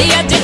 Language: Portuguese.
E de